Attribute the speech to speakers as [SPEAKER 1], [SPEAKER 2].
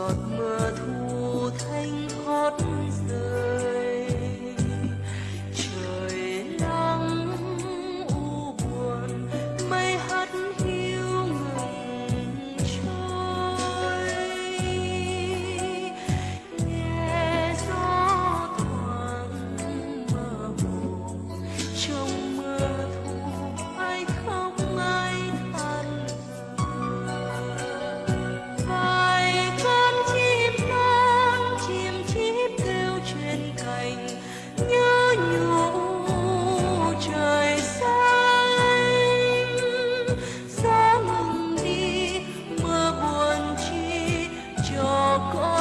[SPEAKER 1] giọt mưa call.